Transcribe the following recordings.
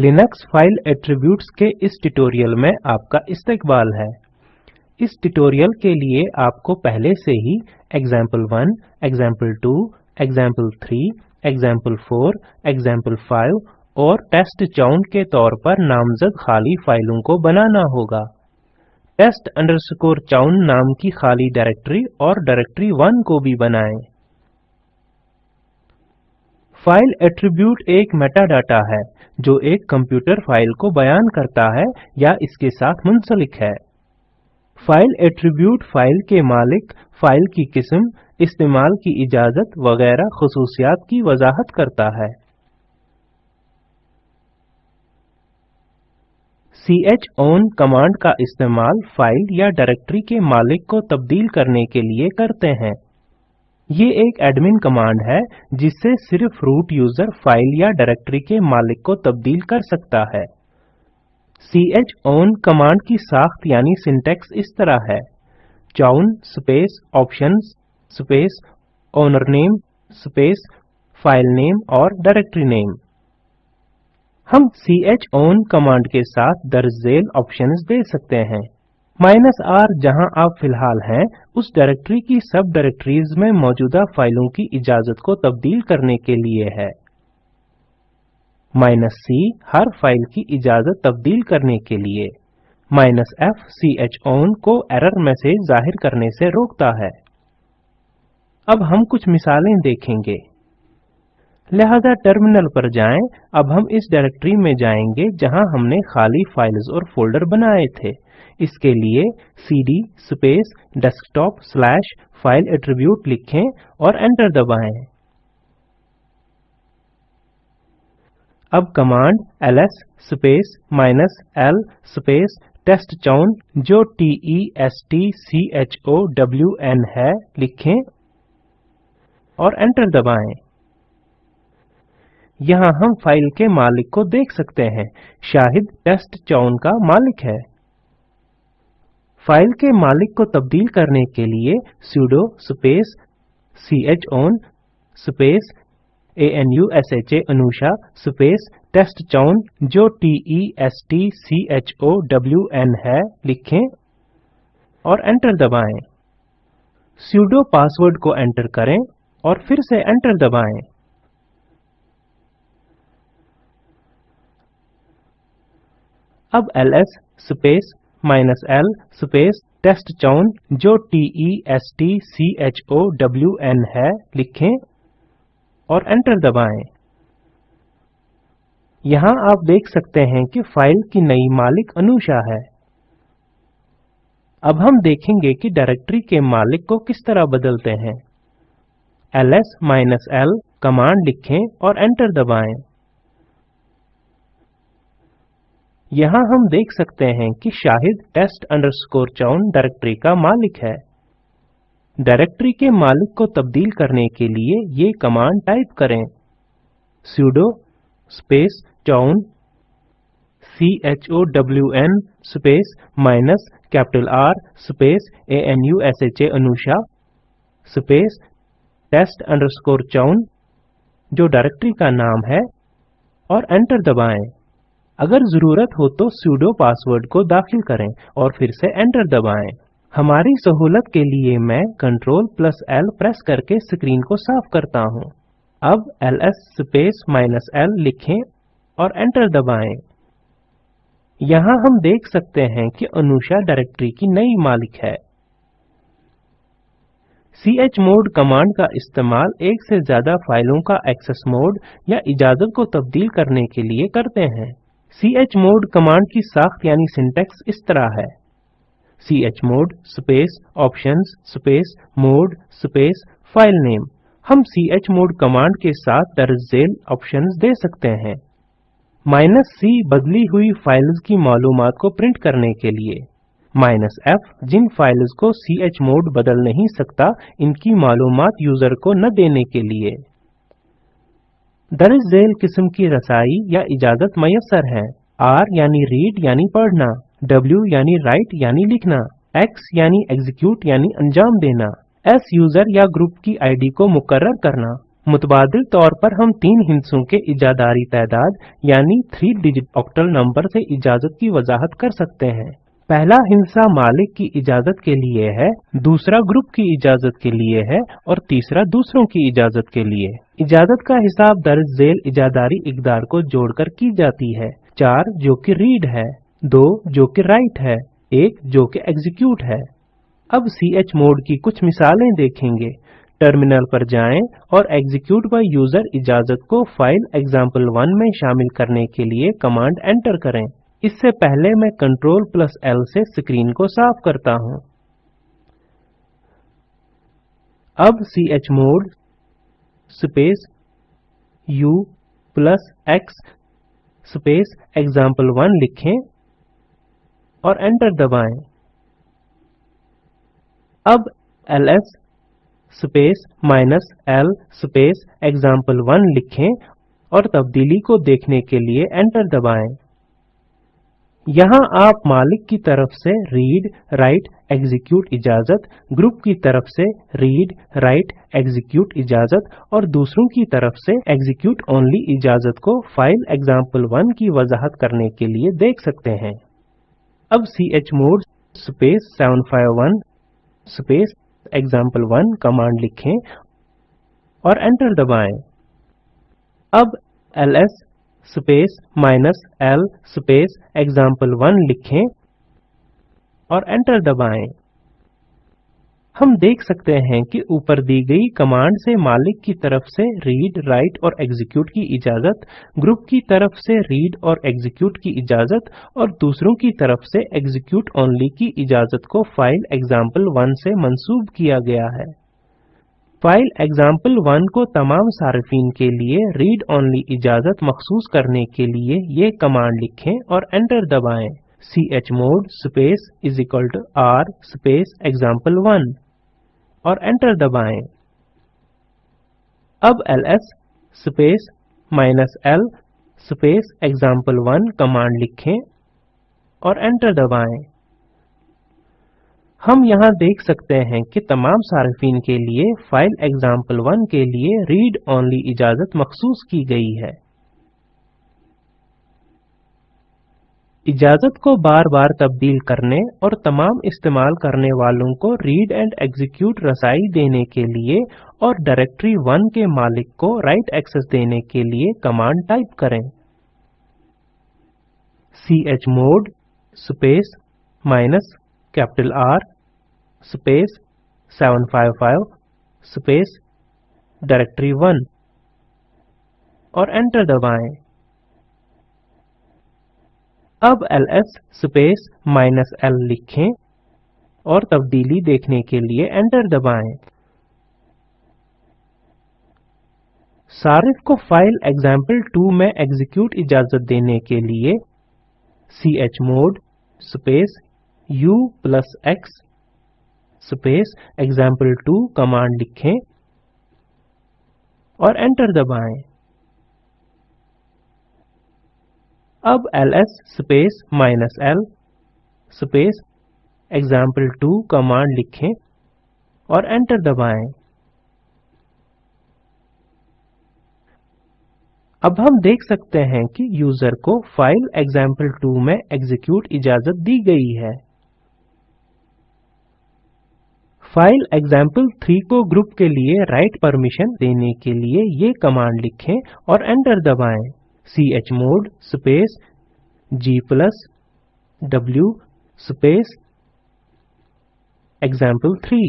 Linux file attributes के इस tutorial में आपका इस्तकबाल है। इस ट्यूटोरियल के लिए आपको पहले से ही example1, example2, example3, example4, example5 और टेस्टचाउन के तौर पर नामजद खाली फाइलों को बनाना होगा। test chown नाम की खाली डायरेक्टरी और डायरेक्टरी 1 को भी बनाएँ। फ़ाइल एट्रीब्यूट एक मेटाडाटा है, जो एक कंप्यूटर फ़ाइल को बयान करता है या इसके साथ मुंसलिक है। फ़ाइल एट्रीब्यूट फ़ाइल के मालिक, फ़ाइल की किस्म, इस्तेमाल की इजाज़त वगैरह खसूसियात की वजाहत करता है। chown कमांड का इस्तेमाल फ़ाइल या डायरेक्टरी के मालिक को तब्दील करने के लिए करते हैं। ये एक एडमिन कमांड है, जिससे सिर्फ़ रूट यूज़र फ़ाइल या डायरेक्टरी के मालिक को तब्दील कर सकता है। chown कमांड की साख्त यानी सिंटैक्स इस तरह है। chown space options space owner name space file name और डायरेक्टरी नेम हम chown कमांड के साथ दर्ज झेल ऑप्शंस दे सकते हैं। माइनस आर जहाँ आप फ़िलहाल हैं, उस डायरेक्टरी की सब डायरेक्टरीज में मौजूदा फाइलों की इजाज़त को तब्दील करने के लिए है। माइनस सी, हर फ़ाइल की इजाज़त तब्दील करने के लिए। Minus F C H own को एरर मैसेज ज़ाहिर करने से रोकता है। अब हम कुछ मिसालें देखेंगे। लिहाजा टर्मिनल पर जाएँ। अब हम इस डायरेक्टरी में जाएँगे जहाँ हमने खाली फाइल्स और फोल्डर बनाए थे। इसके लिए cd space desktop slash file attribute लिखें और एंटर दबाएँ। अब command ls space minus l space test chown जो t e s t c h o w n है, लिखें और एंटर दबाएँ। यहाँ हम फ़ाइल के मालिक को देख सकते हैं, शाहिद टेस्टचाउन का मालिक है। फ़ाइल के मालिक को तब्दील करने के लिए sudo space chown space anusha anusha space test chown जो t e s t c h o w n है, लिखें और एंटर दबाएँ। sudo पासवर्ड को एंटर करें और फिर से एंटर दबाएँ। अब ls space minus l space test chown जो t e s t c h o w n है, लिखें और एंटर दबाएँ। यहाँ आप देख सकते हैं कि फ़ाइल की नई मालिक अनुषा है। अब हम देखेंगे कि डायरेक्टरी के मालिक को किस तरह बदलते हैं। Ls l कमांड लिखें और एंटर दबाएँ। यहाँ हम देख सकते हैं कि Shahid test underscore chown directory का मालिक है। डायरेक्टरी के मालिक को तब्दील करने के लिए ये कमांड टाइप करें। sudo space chown c h o w n space minus capital R space a n u s h a anusha space test underscore chown जो डायरेक्टरी का नाम है, और एंटर दबाएँ। अगर ज़रूरत हो तो sudo पासवर्ड को दाखिल करें और फिर से एंटर दबाएँ। हमारी सहूलत के लिए मैं कंट्रोल प्लस एल प्रेस करके स्क्रीन को साफ़ करता हूँ। अब ls स्पेस माइनस एल लिखें और एंटर दबाएँ। यहाँ हम देख सकते हैं कि अनुषा डायरेक्टरी की नई मालिक है। chmod कमांड का इस्तेमाल एक से ज़्यादा फाइलों का एक्सेस मोड या इजाज़त को तब्दील करने के लिए करते हैं। Chmod कमांड की साख्त यानी सिंटैक्स इस तरह है। chmod space options space mode space file name. हम chmod कमांड के साथ दर्ज झेल ऑप्शंस दे सकते हैं। माइनस c बदली हुई फाइल्स की मालूमात को प्रिंट करने के लिए। माइनस f जिन फाइल्स को chmod बदल नहीं सकता, इनकी मालूमात यूज़र को न देने के लिए। दर्ज झेल किस्म की रसाई या इजाज़त मयसर है। आर यानी रीड यानी पढ़ना डब्ल्यू यानी राइट यानी लिखना एक्स यानी एग्जीक्यूट यानी अंजाम देना एस यूज़र या ग्रुप की आईडी को मुकर्रर करना। मुतबाद तौर पर हम तीन हिंसों के इजादारी तादाद यानी थ्री डिजिट ऑक्टल नंबर से इजाज़त की वजाहत कर सकते हैं। पहला हिंसा मालिक की इजाज़त के लिए है, दूसरा ग्रुप की इजाज़त के लिए है और तीसरा दूसरों की इजाज़त के लिए। इजाज़त का हिसाब दर्ज जेल इजादारी इकदार को जोड़कर की जाती है। चार, जो कि रीड है। दो, जो कि राइट है। एक, जो कि एग्जीक्यूट है। अब सी एच मोड की कुछ मिसालें देखेंगे। टर्मिनल पर जाएँ और एग्जीक्यूट बाय यूज़र इजाज़त को फ़ाइल एग्ज़ाम्पल वन में शामिल करने के लिए कमांड एंटर करें। इससे पहले मैं कंट्रोल प्लस एल से स्क्रीन को साफ़ करता हूँ। अब chmod space u plus X space example one लिखें और एंटर दबाएँ। अब ls space minus L space example one लिखें और तब्दीली को देखने के लिए एंटर दबाएँ। यहाँ आप मालिक की तरफ़ से रीड राइट एग्जीक्यूट इजाज़त ग्रुप की तरफ़ से रीड राइट एग्जीक्यूट इजाज़त और दूसरों की तरफ़ से एग्जीक्यूट ओनली इजाज़त को फ़ाइल example1 की वजाहत करने के लिए देख सकते हैं। अब chmod space 751 space example1 command लिखें और एंटर दबाएँ। अब ls space minus L space example one लिखें और एंटर दबाएँ। हम देख सकते हैं कि ऊपर दी गई कमांड से मालिक की तरफ़ से रीड राइट और एग्जीक्यूट की इजाज़त ग्रुप की तरफ़ से रीड और एग्जीक्यूट की इजाज़त और दूसरों की तरफ़ से एग्जीक्यूट ओनली की इजाज़त को फ़ाइल एग्ज़ाम्पल वन से मंसूब किया गया है। फ़ाइल example1 को तमाम सार्फिन के लिए रीड ओनली इजाज़त मखसूस करने के लिए ये कमांड लिखें और एंटर दबाएँ। chmod space is equal to r space example1 और एंटर दबाएँ। अब ls space minus l space example1 command लिखें और एंटर दबाएँ। हम यहाँ देख सकते हैं कि तमाम सार्फिन के लिए फ़ाइल example1 के लिए रीड ओनली इजाज़त मखसूस की गई है। इजाज़त को बार बार तब्दील करने और तमाम इस्तेमाल करने वालों को रीड एंड एग्जीक्यूट रसाई देने के लिए और डायरेक्टरी 1 के मालिक को राइट एक्सेस देने के लिए कमांड टाइप करें। Chmod space minus capital R space 755 space directory 1 और एंटर दबाएँ। अब ls स्पेस माइनस l लिखें और तब्दीली देखने के लिए एंटर दबाएँ। सारिफ को फ़ाइल example2 में एग्जीक्यूट इजाज़त देने के लिए chmod space u plus x space example two command लिखें और एंटर दबाएँ। अब ls space minus L space example two command लिखें और एंटर दबाएँ। अब हम देख सकते हैं कि यूज़र को फ़ाइल example2 में एग्जीक्यूट इजाज़त दी गई है। फ़ाइल example3 को ग्रुप के लिए राइट परमिशन देने के लिए ये कमांड लिखें और एंटर दबाएँ। chmod space g plus w space example3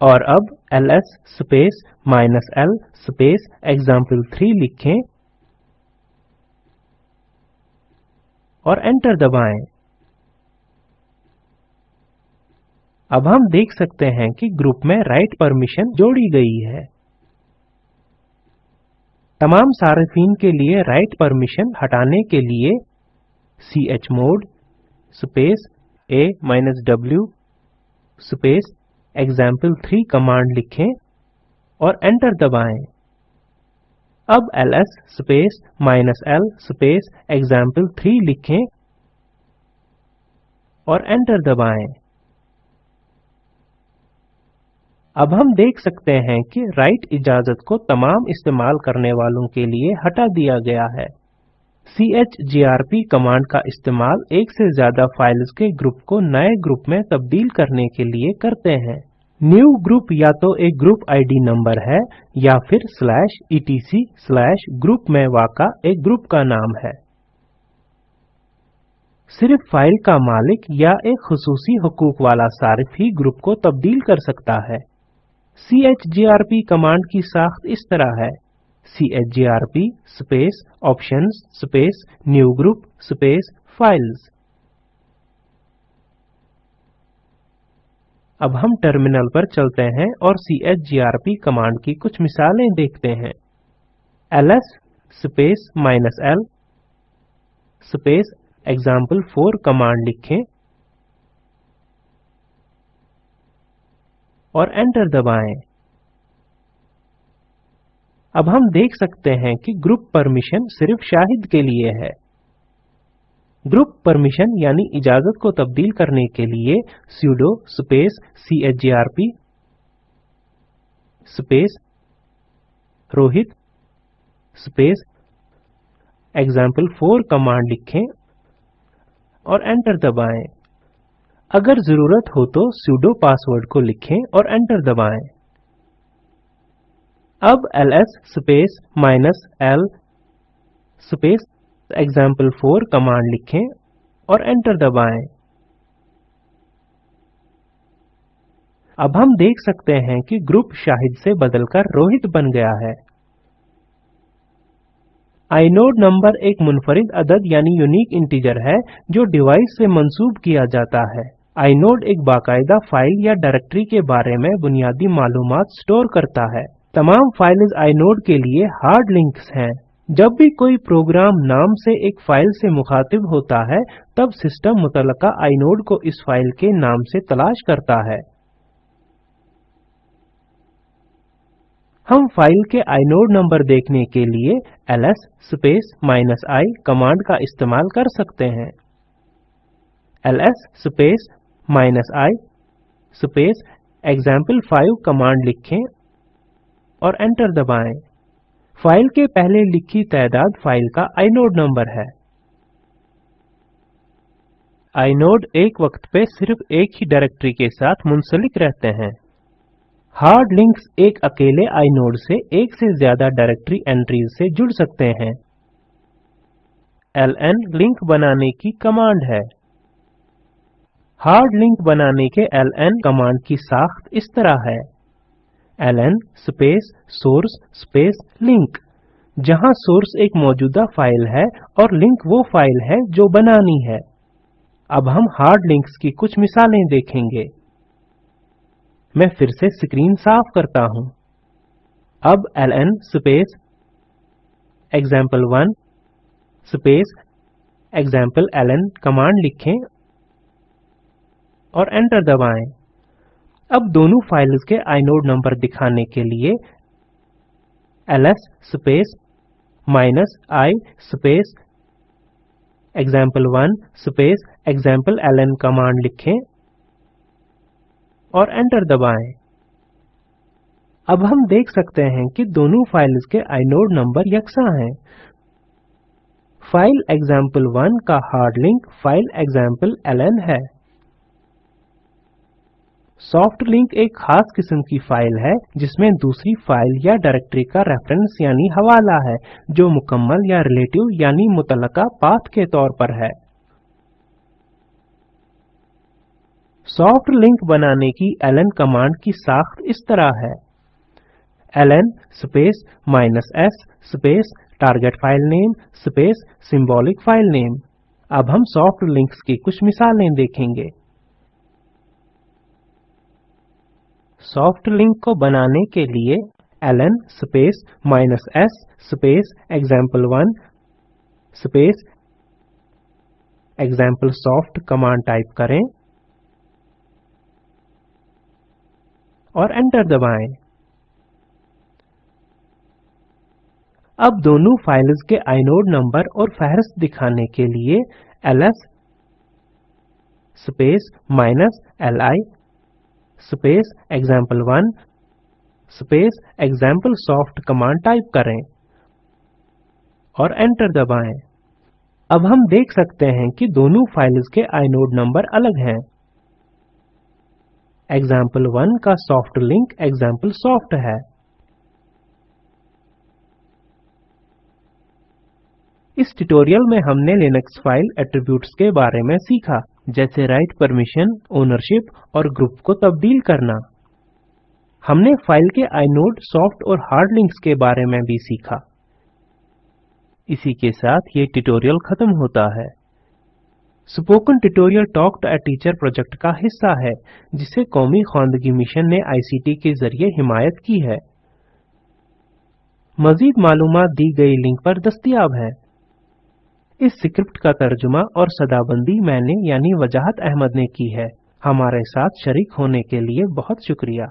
और अब ls space minus l space example3 लिखें और एंटर दबाएँ। अब हम देख सकते हैं कि ग्रुप में राइट परमिशन जोड़ी गई है। तमाम सार्फिन के लिए राइट परमिशन हटाने के लिए chmod space a w space example3 command लिखें और एंटर दबाएँ। अब ls space minus l space example3 लिखें और एंटर दबाएँ। अब हम देख सकते हैं कि राइट इजाज़त को तमाम इस्तेमाल करने वालों के लिए हटा दिया गया है। chgrp कमांड का इस्तेमाल एक से ज़्यादा फाइल्स के ग्रुप को नए ग्रुप में तब्दील करने के लिए करते हैं। न्यू ग्रुप या तो एक ग्रुप आईडी नंबर है, या फिर स्लैश etc स्लैश ग्रुप में वाका एक ग्रुप का नाम है। सिर्फ़ फ़ाइल का मालिक या एक खसूसी हकूक वाला सारिफ ही ग्रुप को तब्दील कर सकता है। Chgrp कमांड की साख्त इस तरह है। Chgrp space options space new group space files अब हम टर्मिनल पर चलते हैं और chgrp कमांड की कुछ मिसालें देखते हैं। Ls space minus l space example4 command लिखें। और एंटर दबाएँ। अब हम देख सकते हैं कि ग्रुप परमिशन सिर्फ़ शाहिद के लिए है। ग्रुप परमिशन यानी इजाज़त को तब्दील करने के लिए sudo space chgrp space Rohit space example4 command लिखें और एंटर दबाएँ। अगर ज़रूरत हो तो sudo पासवर्ड को लिखें और एंटर दबाएँ। अब ls space minus l space example4 command लिखें और एंटर दबाएँ। अब हम देख सकते हैं कि ग्रुप शाहिद से बदलकर रोहित बन गया है। आइनोड नंबर एक मुनफरिद अदद यानी यूनिक इंटीजर है, जो डिवाइस से मंसूब किया जाता है। आइनोड एक बाकायदा फ़ाइल या डायरेक्टरी के बारे में बुनियादी मालूम स्टोर करता है। तमाम फाइल्स आइनोड के लिए हार्ड लिंक्स हैं। जब भी कोई प्रोग्राम नाम से एक फ़ाइल से मुखातिब होता है, तब सिस्टम मुतलका आइनोड को इस फ़ाइल के नाम से तलाश करता है। हम फ़ाइल के आइनोड नंबर देखने के लिए ls space minus I command का इस्तेमाल कर सकते हैं। ls space minus I space example five command लिखें और एंटर दबाएँ। फ़ाइल के पहले लिखी तादाद फ़ाइल का आइनोड नंबर है। आइनोड एक वक्त पे सिर्फ़ एक ही डायरेक्टरी के साथ मुंसलिक रहते हैं। हार्ड लिंक्स एक अकेले आइनोड से एक से ज़्यादा डायरेक्टरी एंट्रीज से जुड़ सकते हैं। ln लिंक बनाने की कमांड है। हार्ड लिंक बनाने के ln कमांड की साख्त इस तरह है। ln space source space link. जहाँ सोर्स एक मौजूदा फ़ाइल है और लिंक वो फ़ाइल है जो बनानी है। अब हम हार्ड लिंक्स की कुछ मिसालें देखेंगे। मैं फिर से स्क्रीन साफ़ करता हूँ। अब ln space example example1 space example ln command लिखें। और एंटर दबाएँ। अब दोनों फाइल्स के आइनोड नंबर दिखाने के लिए ls space minus i space example1 space example ln command लिखें और एंटर दबाएँ। अब हम देख सकते हैं कि दोनों फाइल्स के आइनोड नंबर यकसा हैं। फ़ाइल example1 का hard link file example ln है। सॉफ्ट लिंक एक खास किस्म की फ़ाइल है, जिसमें दूसरी फ़ाइल या डायरेक्टरी का रेफरेंस यानी हवाला है, जो मुकम्मल या रिलेटिव यानी मुतलका पाथ के तौर पर है। सॉफ्ट लिंक बनाने की ln कमांड की साख्त इस तरह है। ln space minus s space target file name space symbolic file name. अब हम सॉफ्ट लिंक्स की कुछ मिसालें देखेंगे। सॉफ्ट लिंक को बनाने के लिए ln space minus S space example one space example soft command type करें और एंटर दबाएँ। अब दोनों फाइल्स के आइनोड नंबर और फहरिस्त दिखाने के लिए ls space minus li space example1 space example-soft command type करें और एंटर दबाएँ। अब हम देख सकते हैं कि दोनों फाइल्स के आइनोड नंबर अलग हैं। Example1 का सॉफ्ट लिंक एक्जाम्पलसॉफ्ट है। इस ट्यूटोरियल में हमने लिनक्स फ़ाइल एट्रीब्यूट्स के बारे में सीखा। जैसे राइट परमिशन ओनरशिप और ग्रुप को तब्दील करना। हमने फ़ाइल के आइनोड सॉफ्ट और हार्ड लिंक्स के बारे में भी सीखा। इसी के साथ ये ट्यूटोरियल खत्म होता है। Spoken tutorial talk to teacher project का हिस्सा है, जिसे कौमी खानदगी मिशन ने आईसीटी के ज़रिए हिमायत की है। मजीद मालूम दी गई लिंक पर दस्तियाब है। इस स्क्रिप्ट का तर्जुमा और सदाबंदी मैंने यानी वजाहत अहमद ने की है। हमारे साथ शरीक होने के लिए बहुत शुक्रिया।